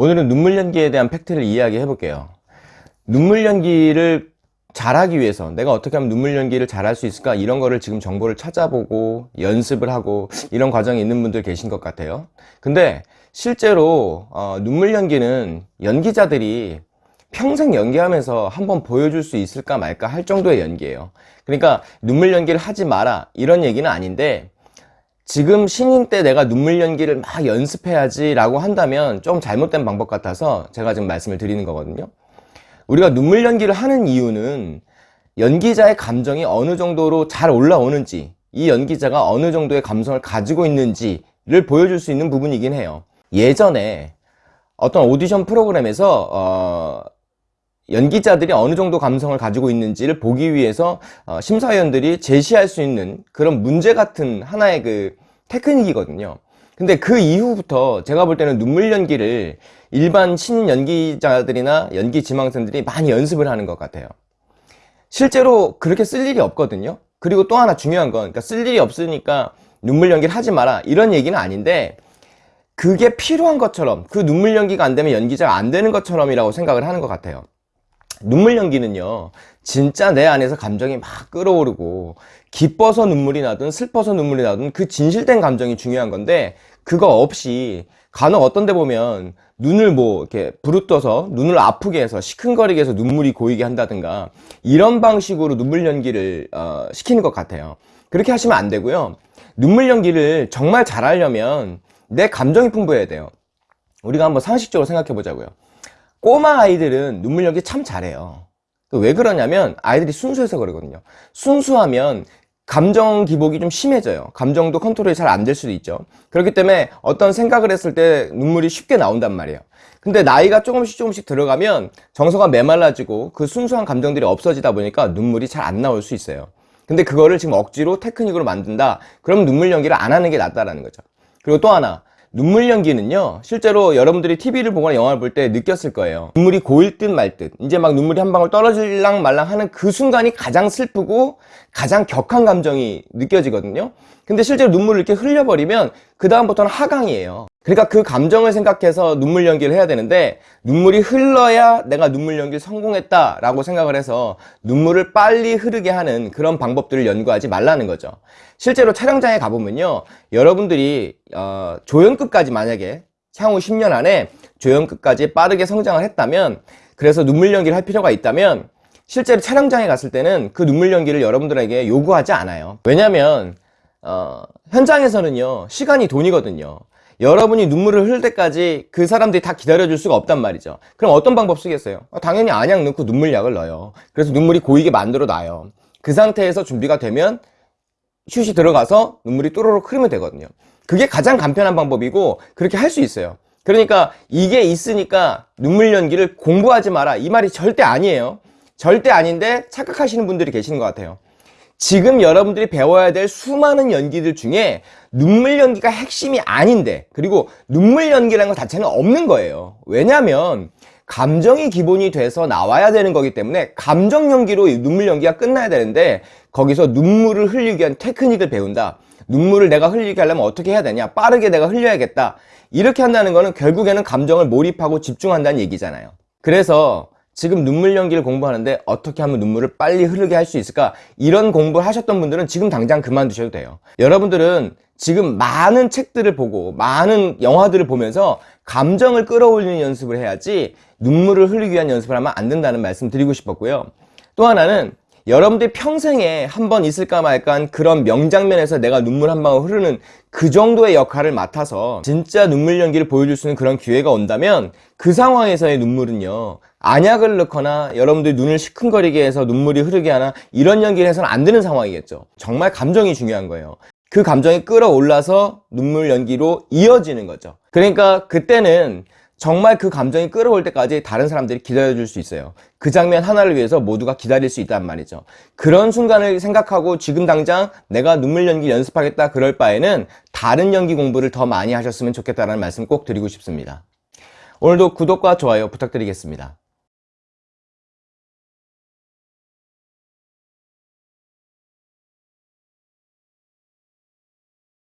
오늘은 눈물 연기에 대한 팩트를 이야기해 볼게요. 눈물 연기를 잘하기 위해서 내가 어떻게 하면 눈물 연기를 잘할 수 있을까? 이런 거를 지금 정보를 찾아보고 연습을 하고 이런 과정에 있는 분들 계신 것 같아요. 근데 실제로 어, 눈물 연기는 연기자들이 평생 연기하면서 한번 보여줄 수 있을까 말까 할 정도의 연기예요. 그러니까 눈물 연기를 하지 마라. 이런 얘기는 아닌데 지금 신인 때 내가 눈물 연기를 막 연습해야지 라고 한다면 좀 잘못된 방법 같아서 제가 지금 말씀을 드리는 거거든요. 우리가 눈물 연기를 하는 이유는 연기자의 감정이 어느 정도로 잘 올라오는지 이 연기자가 어느 정도의 감성을 가지고 있는지를 보여줄 수 있는 부분이긴 해요. 예전에 어떤 오디션 프로그램에서 어, 연기자들이 어느 정도 감성을 가지고 있는지를 보기 위해서 어, 심사위원들이 제시할 수 있는 그런 문제 같은 하나의 그 테크닉이거든요. 근데 그 이후부터 제가 볼 때는 눈물 연기를 일반 신인 연기자들이나 연기 지망생들이 많이 연습을 하는 것 같아요. 실제로 그렇게 쓸 일이 없거든요. 그리고 또 하나 중요한 건 그러니까 쓸 일이 없으니까 눈물 연기를 하지 마라 이런 얘기는 아닌데 그게 필요한 것처럼 그 눈물 연기가 안 되면 연기자가 안 되는 것처럼이라고 생각을 하는 것 같아요 눈물 연기는요 진짜 내 안에서 감정이 막 끌어오르고 기뻐서 눈물이 나든 슬퍼서 눈물이 나든 그 진실된 감정이 중요한 건데 그거 없이 간혹 어떤 데 보면 눈을 뭐 이렇게 부릅떠서 눈을 아프게 해서 시큰거리게 해서 눈물이 고이게 한다든가 이런 방식으로 눈물 연기를 어, 시키는 것 같아요. 그렇게 하시면 안 되고요. 눈물 연기를 정말 잘하려면 내 감정이 풍부해야 돼요. 우리가 한번 상식적으로 생각해 보자고요 꼬마 아이들은 눈물 연기 참 잘해요. 왜 그러냐면 아이들이 순수해서 그러거든요. 순수하면 감정 기복이 좀 심해져요. 감정도 컨트롤이 잘 안 될 수도 있죠. 그렇기 때문에 어떤 생각을 했을 때 눈물이 쉽게 나온단 말이에요. 근데 나이가 조금씩 조금씩 들어가면 정서가 메말라지고 그 순수한 감정들이 없어지다 보니까 눈물이 잘 안 나올 수 있어요. 근데 그거를 지금 억지로 테크닉으로 만든다. 그럼 눈물 연기를 안 하는 게 낫다라는 거죠. 그리고 또 하나 눈물 연기는요 실제로 여러분들이 TV를 보거나 영화를 볼 때 느꼈을 거예요. 눈물이 고일 듯 말 듯. 이제 막 눈물이 한 방울 떨어질랑 말랑 하는 그 순간이 가장 슬프고 가장 격한 감정이 느껴지거든요. 근데 실제로 눈물을 이렇게 흘려버리면 그 다음부터는 하강이에요 그러니까 그 감정을 생각해서 눈물 연기를 해야 되는데 눈물이 흘러야 내가 눈물 연기를 성공했다 라고 생각을 해서 눈물을 빨리 흐르게 하는 그런 방법들을 연구하지 말라는 거죠. 실제로 촬영장에 가보면요. 여러분들이 어, 조연급까지 만약에 향후 10년 안에 조연급까지 빠르게 성장을 했다면 그래서 눈물 연기를 할 필요가 있다면 실제로 촬영장에 갔을 때는 그 눈물 연기를 여러분들에게 요구하지 않아요. 왜냐면 어, 현장에서는요. 시간이 돈이거든요 여러분이 눈물을 흘릴 때까지 그 사람들이 다 기다려줄 수가 없단 말이죠. 그럼 어떤 방법 쓰겠어요? 아, 당연히 안약 넣고 눈물약을 넣어요. 그래서 눈물이 고이게 만들어 놔요. 그 상태에서 준비가 되면 슛이 들어가서 눈물이 또로록 흐르면 되거든요. 그게 가장 간편한 방법이고 그렇게 할 수 있어요. 그러니까 이게 있으니까 눈물 연기를 공부하지 마라. 이 말이 절대 아니에요. 절대 아닌데 착각하시는 분들이 계시는 것 같아요 지금 여러분들이 배워야 될 수많은 연기들 중에 눈물 연기가 핵심이 아닌데 그리고 눈물 연기라는 것 자체는 없는 거예요. 왜냐하면 감정이 기본이 돼서 나와야 되는 거기 때문에 감정 연기로 눈물 연기가 끝나야 되는데 거기서 눈물을 흘리기 위한 테크닉을 배운다. 눈물을 내가 흘리게 하려면 어떻게 해야 되냐? 빠르게 내가 흘려야겠다. 이렇게 한다는 거는 결국에는 감정을 몰입하고 집중한다는 얘기잖아요. 그래서 지금 눈물 연기를 공부하는데 어떻게 하면 눈물을 빨리 흐르게 할 수 있을까? 이런 공부를 하셨던 분들은 지금 당장 그만두셔도 돼요. 여러분들은 지금 많은 책들을 보고 많은 영화들을 보면서 감정을 끌어올리는 연습을 해야지 눈물을 흘리기 위한 연습을 하면 안 된다는 말씀 드리고 싶었고요. 또 하나는 여러분들이 평생에 한 번 있을까 말까 한 그런 명장면에서 내가 눈물 한 방울 흐르는 그 정도의 역할을 맡아서 진짜 눈물 연기를 보여줄 수 있는 그런 기회가 온다면 그 상황에서의 눈물은요 안약을 넣거나 여러분들이 눈을 시큰거리게 해서 눈물이 흐르게 하나 이런 연기를 해서는 안 되는 상황이겠죠. 정말 감정이 중요한 거예요. 그 감정이 끌어올라서 눈물 연기로 이어지는 거죠. 그러니까 그때는 정말 그 감정이 끌어올 때까지 다른 사람들이 기다려줄 수 있어요. 그 장면 하나를 위해서 모두가 기다릴 수 있단 말이죠. 그런 순간을 생각하고 지금 당장 내가 눈물 연기 연습하겠다 그럴 바에는 다른 연기 공부를 더 많이 하셨으면 좋겠다는 말씀 꼭 드리고 싶습니다. 오늘도 구독과 좋아요 부탁드리겠습니다